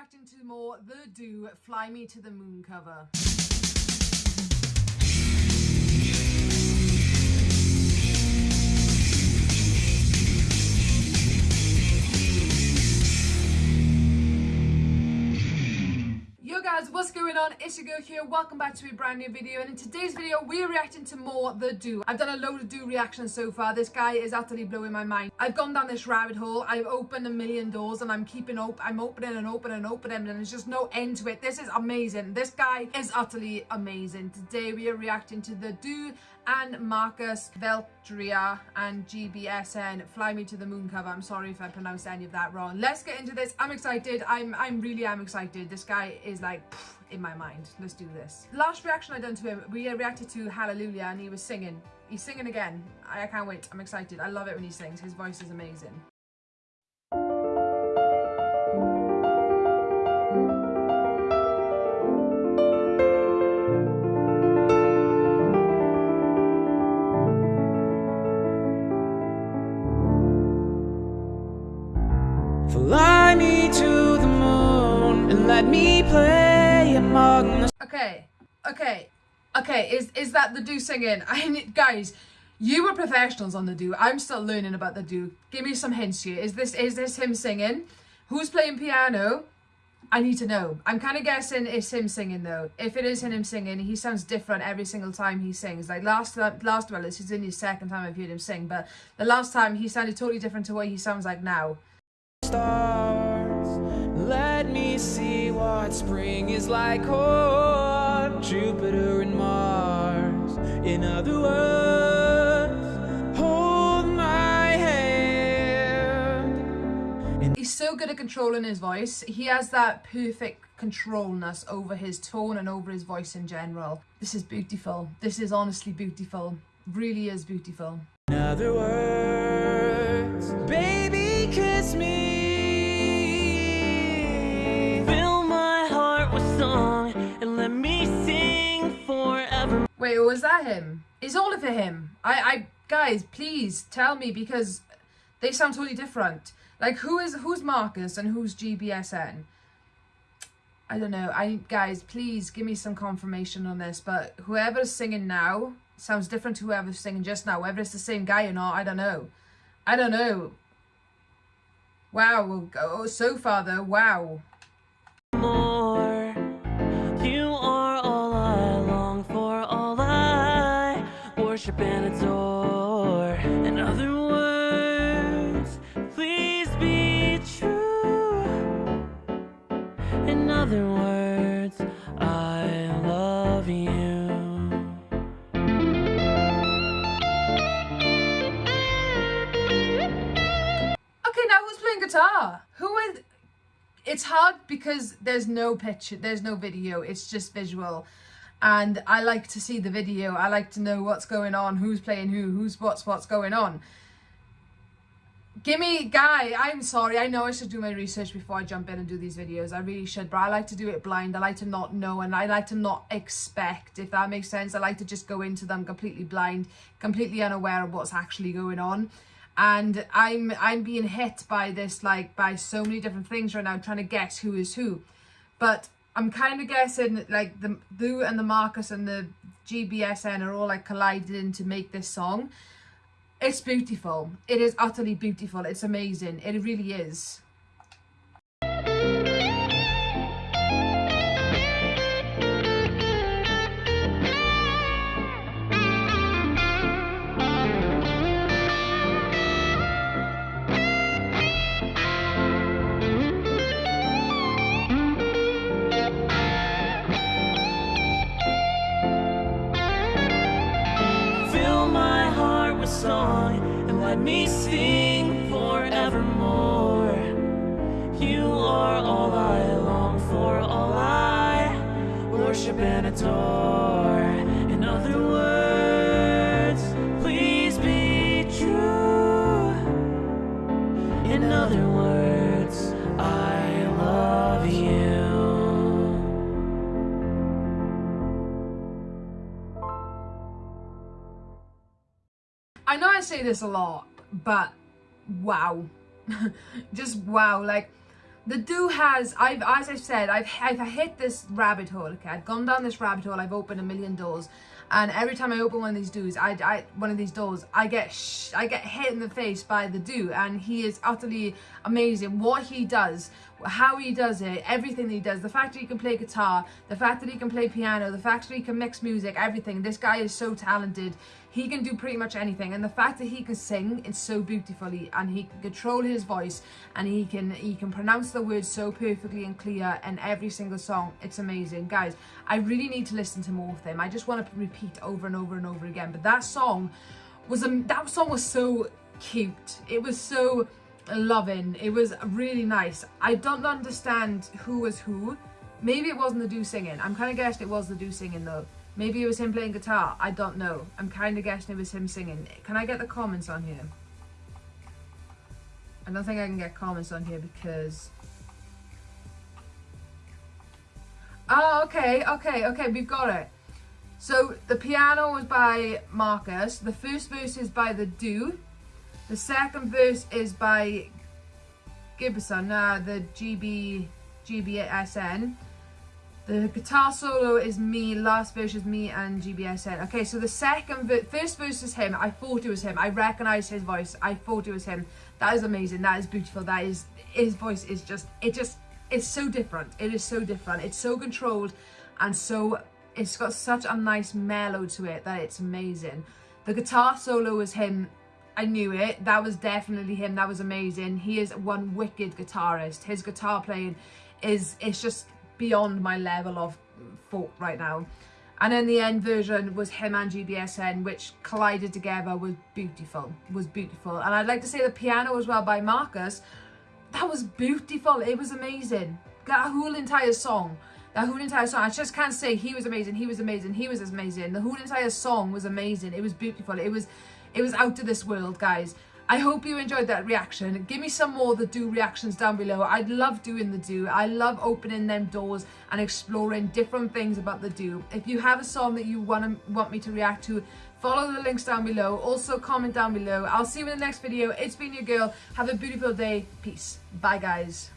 reacting to more The Dooo Fly Me to the Moon cover. Guys, what's going on? It's your girl here, welcome back to a brand new video and in today's video we're reacting to more The Dooo. I've done a load of Dooo reactions so far, this guy is utterly blowing my mind. I've gone down this rabbit hole, I've opened a million doors and I'm keeping open. I'm opening and opening and opening and there's just no end to it. This is amazing, this guy is utterly amazing. Today we are reacting to The Dooo and Marcus Veltri and GBSN Fly Me to the Moon cover. I'm sorry if I pronounced any of that wrong. Let's get into this. I'm excited. I'm I'm really am excited. This guy is like pff, in my mind. Let's do this. Last reaction I done to him, we reacted to Hallelujah and he was singing. He's singing again. I, I can't wait. I'm excited. I love it when he sings. His voice is amazing. Fly me to the moon and let me play among the... Okay, okay, okay, is, is that the Dooo singing? I mean, guys, you were professionals on the Dooo. I'm still learning about the Dooo. Give me some hints here. Is this, is this him singing? Who's playing piano? I need to know. I'm kind of guessing it's him singing though. If it is him singing, he sounds different every single time he sings. Like last last well, this is only the second time I've heard him sing, but the last time he sounded totally different to what he sounds like now stars Let me see what spring is like on Jupiter and Mars In other words, hold my hand He's so good at controlling his voice. He has that perfect controlness over his tone and over his voice in general. This is beautiful. This is honestly beautiful. Really is beautiful. In other words, baby Wait, was that him? Is all of it him? I, I, guys, please tell me because they sound totally different. Like, who is, who's Marcus and who's GBSN? I don't know. I, guys, please give me some confirmation on this. But whoever's singing now sounds different to whoever's singing just now. Whether it's the same guy or not, I don't know. I don't know. Wow. Oh, so far though, wow. worship playing guitar? Who is... It's hard because there's no picture, there's no video, it's just visual and I like to see the video. I like to know what's going on, who's playing who, who's what's what's going on. Gimme, Guy, I'm sorry. I know I should do my research before I jump in and do these videos. I really should, but I like to do it blind. I like to not know and I like to not expect, if that makes sense. I like to just go into them completely blind, completely unaware of what's actually going on. And I'm I'm being hit by this, like, by so many different things right now, trying to guess who is who. But I'm kind of guessing like the Lou and the Marcus and the GBSN are all like colliding to make this song. It's beautiful. It is utterly beautiful. It's amazing. It really is. Let me sing forevermore. You are all I long for, all I worship and adore. I know I say this a lot, but wow. Just wow. Like, the Dooo has I've as I've said I've I've hit this rabbit hole okay? I've gone down this rabbit hole. I've opened a million doors. And every time I open one of these do's I, I one of these doors I get I get hit in the face by the Dooo and he is utterly amazing. What he does how he does it everything that he does the fact that he can play guitar the fact that he can play piano the fact that he can mix music everything. This guy is so talented. He can do pretty much anything. And the fact that he can sing it's so beautifully and he can control his voice and he can he can pronounce the words so perfectly and clear in every single song. It's amazing. Guys i really need to listen to more of them. I just want to repeat over and over and over again. But that song was um, that song was so cute. It was so loving it was really nice i don't understand who was who maybe it wasn't the Dooo singing i'm kind of guessing it was the Dooo singing though Maybe it was him playing guitar. I don't know. I'm kind of guessing it was him singing. Can I get the comments on here? I don't think I can get comments on here because... Oh, okay, okay, okay, we've got it. So the piano was by Marcus. The first verse is by The Dooo. The second verse is by Gibson, uh, the GB, GBSN. The guitar solo is me, last verse is me and GBSN. Okay, so the second, first verse is him. I thought it was him. I recognised his voice. I thought it was him. That is amazing. That is beautiful. That is, his voice is just, it just, it's so different. It is so different. It's so controlled and so, it's got such a nice mellow to it that it's amazing. The guitar solo is him I knew it. That was definitely him. That was amazing. He is one wicked guitarist. His guitar playing is it's just beyond my level of thought right now. And then the end version was him and GBSN, which collided together was beautiful, was beautiful. And I'd like to say the piano as well by Marcus, that was beautiful. It was amazing. That whole entire song, that whole entire song, I just can't say he was amazing, he was amazing, he was amazing. The whole entire song was amazing. It was beautiful. It was, it was out of this world, guys. I hope you enjoyed that reaction. Give me some more the Dooo reactions down below. I'd love doing the Dooo. I love opening them doors and exploring different things about the Dooo. If you have a song that you want to want me to react to, follow the links down below. Also comment down below. I'll see you in the next video. It's been your girl. Have a beautiful day. Peace. Bye guys.